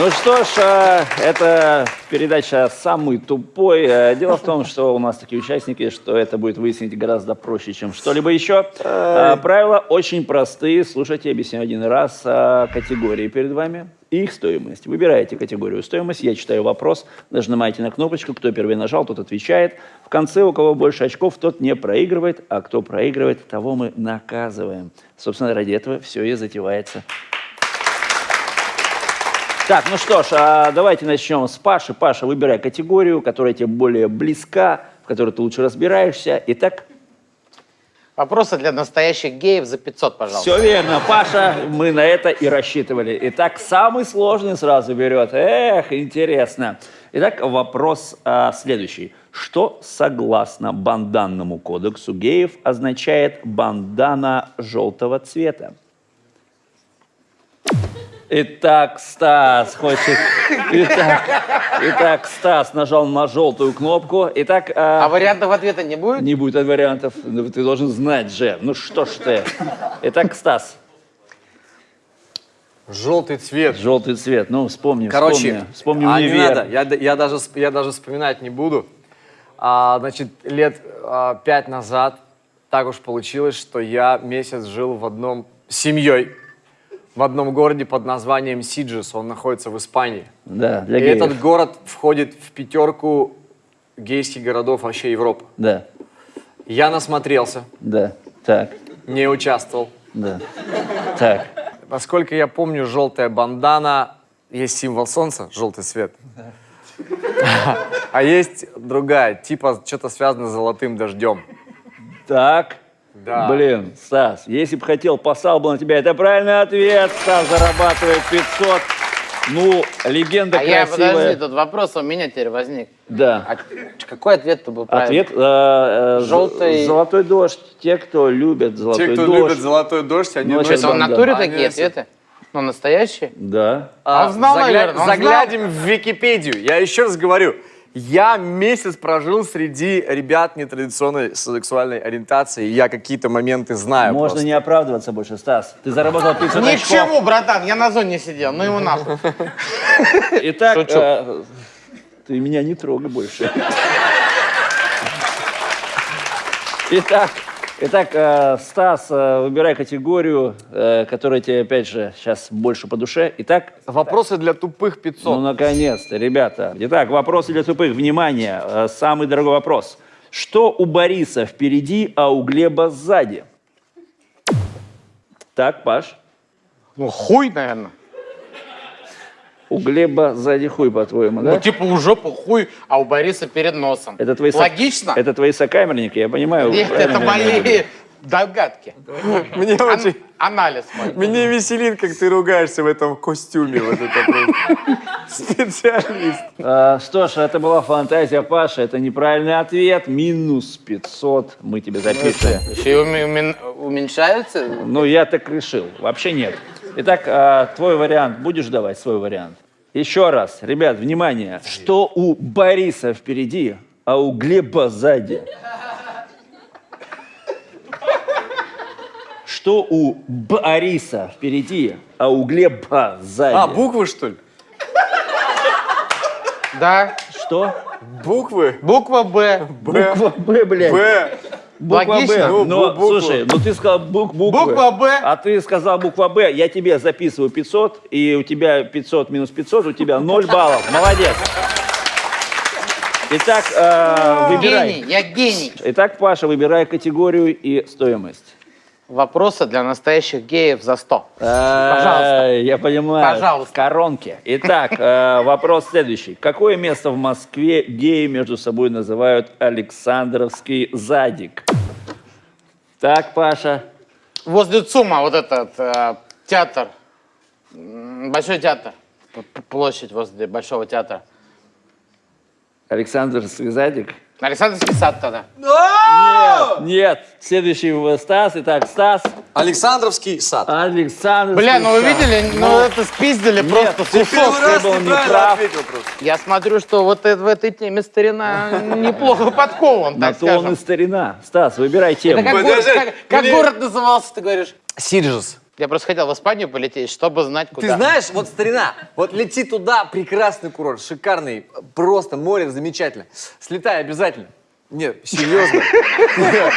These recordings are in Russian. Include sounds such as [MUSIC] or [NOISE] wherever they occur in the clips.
Ну что ж, э, это передача «Самый тупой». Э, Дело в том, что у нас такие участники, что это будет выяснить гораздо проще, чем что-либо еще. Э, Правила очень простые. Слушайте, объясню один раз. Э, Категории перед вами и их стоимость. Выбираете категорию стоимость, я читаю вопрос, нажимаете на кнопочку, кто первый нажал, тот отвечает. В конце, у кого больше очков, тот не проигрывает, а кто проигрывает, того мы наказываем. Собственно, ради этого все и затевается. Так, ну что ж, а давайте начнем с Паши. Паша, выбирай категорию, которая тебе более близка, в которой ты лучше разбираешься. Итак, Вопросы для настоящих геев за 500, пожалуйста. все верно, Паша, мы на это и рассчитывали. Итак, самый сложный сразу берет. Эх, интересно. Итак, вопрос а, следующий. Что, согласно банданному кодексу геев, означает бандана желтого цвета? Итак, Стас хочет... Итак, итак, Стас нажал на желтую кнопку. Итак, а, А вариантов ответа не будет? не будет вариантов. Ну, Ты должен знать же. Ну что ж ты. Итак, Стас, Желтый цвет. желтый цвет. Ну, вспомни, Короче, вспомни. Вспомни а, не надо, я, я, даже, я даже вспоминать не буду. А, значит, лет а, пять назад так уж получилось, что я месяц жил в одном семьей в одном городе под названием Сиджес. Он находится в Испании. Да, для И геев. этот город входит в пятерку гейских городов вообще Европы. Да, Я насмотрелся, да, так, не участвовал. да, так. Насколько я помню, желтая бандана есть символ солнца, желтый цвет. А есть другая, типа что-то связано с золотым дождем. Так. Да. Блин, Стас, если бы хотел, послал бы на тебя. Это правильный ответ. Стас зарабатывает 500. Ну, легенда А я, красивая. подожди, тут вопрос у меня теперь возник. Да. А какой ответ-то был правильный? Ответ. э, э, Желтый- Золотой дождь. Те, кто любят золотой Те, кто дождь. любит золотой дождь, они Ну, Что, это в натуре такие ответы? Ну, настоящие? Да. А, Он знал, загля- наверное, он Заглянем в Википедию. Я еще раз говорю. Я месяц прожил среди ребят нетрадиционной сексуальной ориентации, и я какие-то моменты знаю Можно просто. не оправдываться больше, Стас. Ты заработал 500 Ни к очков. чему, братан, я на зоне сидел, ну его нахуй. Итак, э, ты меня не трогай больше. Итак, итак э, Стас, э, выбирай категорию, э, которая тебе, опять же, сейчас больше по душе. Итак, Вопросы для тупых 500. ну, наконец-то, ребята. Итак, вопросы для тупых. Внимание, самый дорогой вопрос. Что у Бориса впереди, а у Глеба сзади? Так, Паш. Ну, хуй, наверное. У Глеба сзади хуй, по-твоему, да? Ну, типа, у жопы хуй, а у Бориса перед носом. Это твои, со- Логично? Это твои сокамерники, я понимаю. Нет, это мои догадки. Мне Ан- очень... Анализ мой. Меня веселит, как ты ругаешься в этом костюме. Вот это. Специалист. А, что ж, это была фантазия Паши, это неправильный ответ. Минус 500 мы тебе запишем. Еще и уме- умен- уменьшается? Ну, я так решил. Вообще нет. Итак, а, твой вариант. Будешь давать свой вариант? Еще раз, ребят, внимание. Что у Бориса впереди, а у Глеба сзади? Что у Бориса впереди, а у Глеба сзади? А, буквы, что ли? Да. Что? Буквы? Буква Б. Буква Б, блядь. Б. Буква Б. Логично. Ну, Но, бу- букву. слушай, ну ты сказал бук, буквы. Буква Б. А ты сказал буква Б, я тебе записываю 500, и у тебя 500 минус 500, у тебя 0 баллов. Молодец. Итак, э, выбирай. Гений, я гений. Итак, Паша, выбирай категорию и стоимость. Вопросы для настоящих геев за 100. Пожалуйста. Я понимаю. Пожалуйста. В коронке. Итак, э, вопрос следующий. Какое место в Москве геи между собой называют Александровский задик? Так, Паша. Возле ЦУМа вот этот э, театр, Большой театр, площадь возле Большого театра. Александровский задик? Александрский сад тогда. Нет. Следующий в- Стас. Итак, Стас. Александровский сад. Александр. Бля, ну вы видели, ну это спиздили просто ты кусок. ты был неправ. ответил просто. Я смотрю, что вот э- в этой теме старина неплохо подкован, На так то он и скажем. старина. Стас, выбирай тему. Это как, город назывался, ты говоришь? Сиджес. Я просто хотел в Испанию полететь, чтобы знать, куда. Ты знаешь, вот старина, вот лети туда, прекрасный курорт, шикарный, просто море замечательно. Слетай обязательно. Нет, серьезно. [LAUGHS]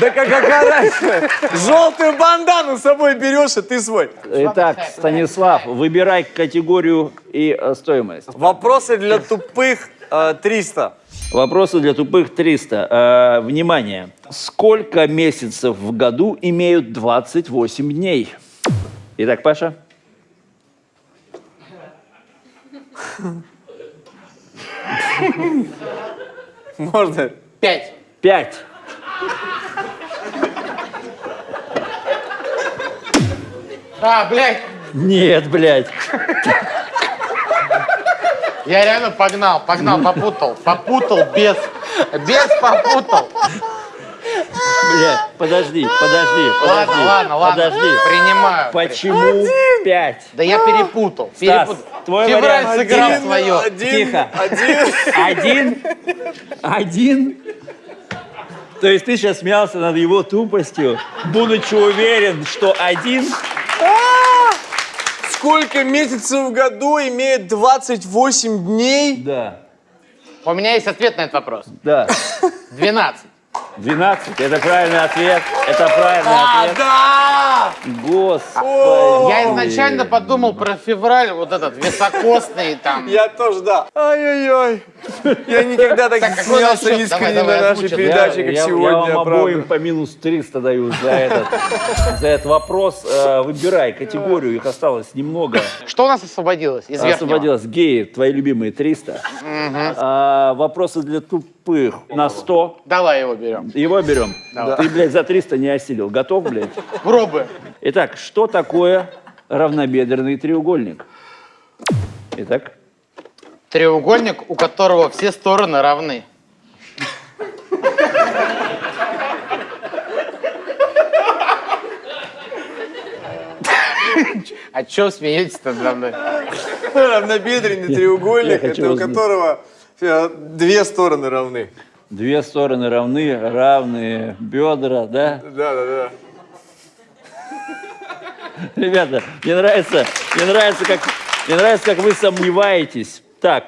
Да как какая разница? Желтую бандану с собой берешь, и ты свой. Итак, Станислав, выбирай категорию и э, стоимость. Вопросы для тупых 300. Вопросы для тупых 300. Э, внимание. Сколько месяцев в году имеют 28 дней? Итак, Паша. Можно? Пять. 5. А, блядь, Нет, блядь. Я реально погнал, погнал, попутал, попутал, без, без попутал. Блядь, подожди, подожди, подожди. Ладно, ладно, ладно, Подожди. принимаю. Почему 5? Да я перепутал, Стас, перепутал. твой Февраль вариант. сыграл Один, свое. Один, Тихо. один. Один? Один? То есть ты сейчас смеялся над его тупостью, будучи уверен, что один? Сколько месяцев в году имеет 28 дней? Да. У меня есть ответ на этот вопрос. Да. 12. 12. Это правильный ответ. Это правильный А, ответ. да! Господи. Я изначально подумал про февраль, вот этот високосный там. [LAUGHS] Я тоже, да. Ай-яй-яй. Я никогда так, не смеялся искренне на нашей передаче, как сегодня, я вам обоим по минус 300 даю за этот, за этот вопрос. Э, Выбирай категорию, их осталось немного. Что у нас освободилось из верхнего? Освободилось геи, твои любимые 300. А, вопросы для тупых на 100. Давай его берем. Его берем. Ты, блядь, за 300 не осилил. Готов, блядь? Пробуем. Итак, что такое равнобедренный треугольник? Итак, Треугольник, у которого все стороны равны. А чё смеетесь-то надо мной? Равнобедренный треугольник, это у которого две стороны равны. две стороны равны, равные бедра, да? Да, да, да. Ребята, мне нравится, мне нравится, как, мне нравится, как вы сомневаетесь. Так,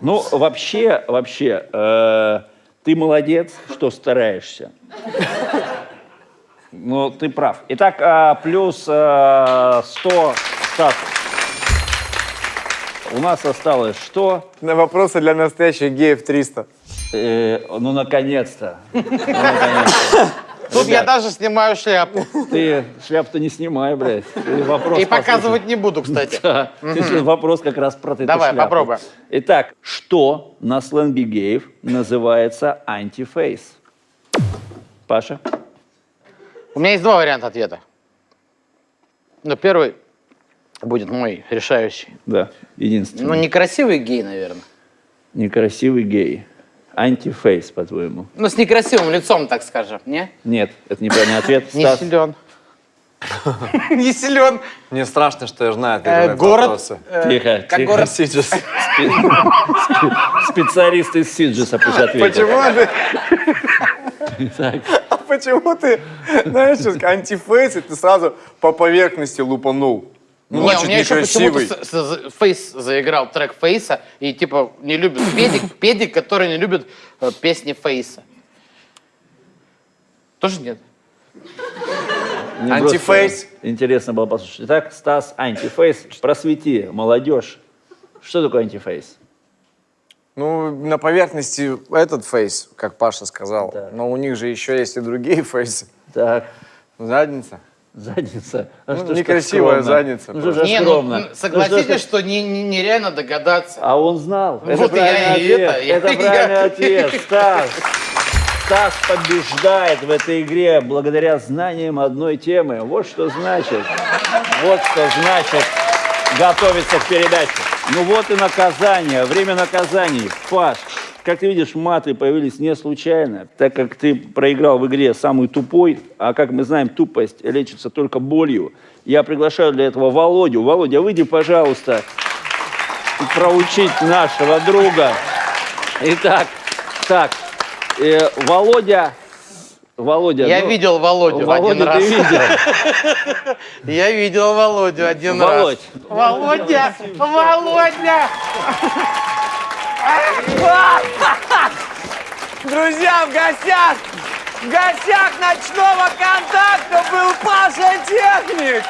ну вообще, вообще, э, ты молодец, что стараешься. Ну, ты прав. Итак, э, плюс э, 100 Стас. У нас осталось что? На вопросы для настоящих геев 300. Э, ну, наконец-то. Ну, наконец-то. Тут я даже снимаю шляпу. Ты шляпу-то не снимай, блядь. Ты вопрос И послушай. показывать не буду, кстати. Да, ты вопрос как раз про эту Давай, шляпу. попробуем. Итак, что на сленге геев называется антифейс? Паша? У меня есть два варианта ответа. Но первый будет мой решающий. Да, единственный. Ну, некрасивый гей, наверное. Некрасивый гей. Антифейс, по-твоему? Ну, с некрасивым лицом, так скажем, не? Нет, это неправильный ответ. Не силен. [LAUGHS] Не силен. Мне страшно, что я знаю ответы Э, Город. э, Тихо, город. [LAUGHS] Сейчас. Специалист из Сиджиса пусть ответит. Почему ты, а почему ты, знаешь, антифейс, и ты сразу по поверхности лупанул? Ну, Не, у меня еще почему-то Фейс заиграл трек Фейса, и типа не любит педик, [LAUGHS] педик, который не любит э, песни Фейса. Тоже нет? мне Антифейс. Интересно было послушать. Итак, Стас, антифейс. Просвети, молодежь. Что такое антифейс? Ну, на поверхности этот фейс, как Паша сказал. Да. Но у них же еще есть и другие фейсы. Так, Задница. Задница. А Ну, что некрасивая скромно? задница Ну, что так Не, ну скромно? м, Ну, что согласитесь, что не- не- нереально догадаться. А он знал. Это Вот я и ответ. это, я- Это [LAUGHS] я- правильный ответ. [LAUGHS] Стас. Стас побеждает в этой игре благодаря знаниям одной темы. Вот что значит. Вот что значит готовиться к передаче. Ну вот и наказание. Время наказаний. Паш, как ты видишь, маты появились не случайно, так как ты проиграл в игре самый тупой, а как мы знаем, тупость лечится только болью. Я приглашаю для этого Володю. Володя, выйди, пожалуйста, проучить нашего друга. Итак, так, э, Володя Володя. Я ну, видел Володю Володю один ты раз. видел. [LAUGHS] Я видел Володю один Володь. раз. Володя! Володя! Друзья, в гостях, в гостях ночного контакта был Паша Техник.